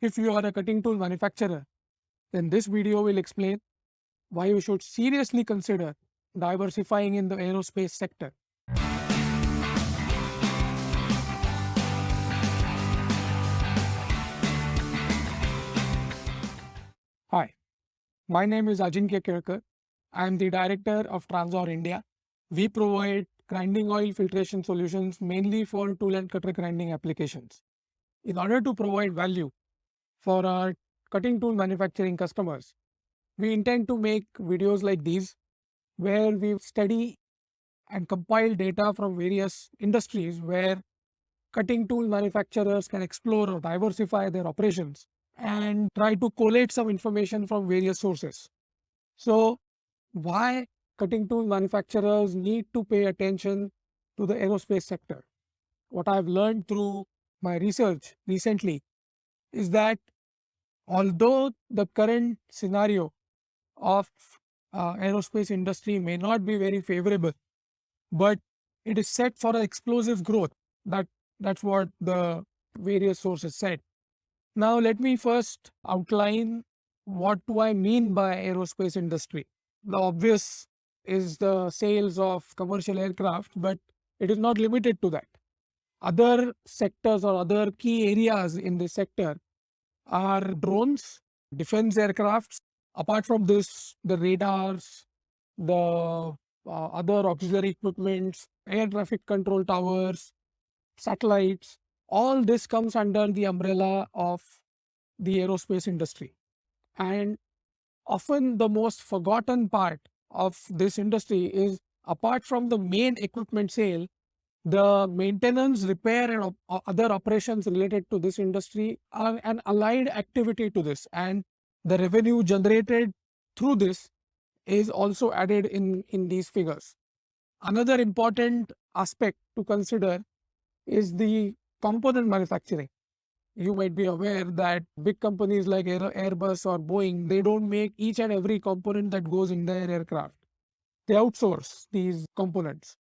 If you are a cutting tool manufacturer, then this video will explain why you should seriously consider diversifying in the aerospace sector. Hi, my name is Ajinkya Kelkar. I am the director of Transor India. We provide grinding oil filtration solutions mainly for tool and cutter grinding applications. In order to provide value for our cutting tool manufacturing customers, we intend to make videos like these where we study and compile data from various industries where cutting tool manufacturers can explore or diversify their operations and try to collate some information from various sources. So, why cutting tool manufacturers need to pay attention to the aerospace sector? What I've learned through my research recently is that although the current scenario of uh, aerospace industry may not be very favorable, but it is set for an explosive growth. That that's what the various sources said. Now let me first outline what do I mean by aerospace industry. The obvious is the sales of commercial aircraft, but it is not limited to that. Other sectors or other key areas in this sector are drones, defense aircrafts. Apart from this, the radars, the uh, other auxiliary equipments, air traffic control towers, satellites, all this comes under the umbrella of the aerospace industry. And often the most forgotten part of this industry is apart from the main equipment sale, the maintenance, repair and other operations related to this industry are an allied activity to this and the revenue generated through this is also added in, in these figures. Another important aspect to consider is the component manufacturing. You might be aware that big companies like Airbus or Boeing, they don't make each and every component that goes in their aircraft. They outsource these components.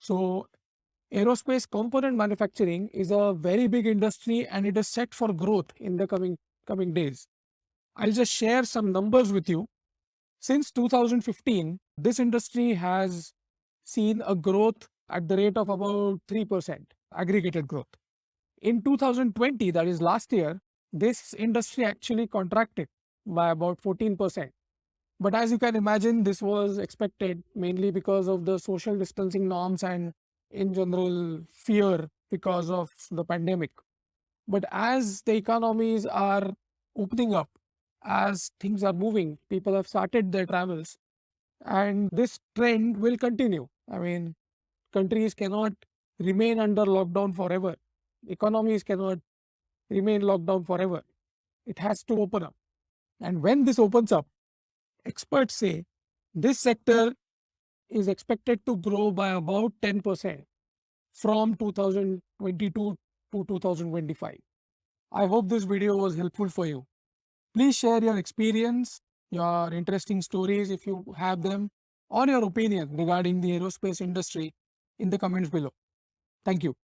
So aerospace component manufacturing is a very big industry and it is set for growth in the coming coming days. I'll just share some numbers with you. Since 2015, this industry has seen a growth at the rate of about 3% aggregated growth. In 2020, that is last year, this industry actually contracted by about 14%. But as you can imagine, this was expected mainly because of the social distancing norms and in general fear because of the pandemic. But as the economies are opening up, as things are moving, people have started their travels and this trend will continue. I mean, countries cannot remain under lockdown forever. Economies cannot remain locked down forever. It has to open up. And when this opens up, experts say this sector is expected to grow by about 10% from 2022 to 2025. I hope this video was helpful for you. Please share your experience, your interesting stories if you have them, or your opinion regarding the aerospace industry in the comments below. Thank you.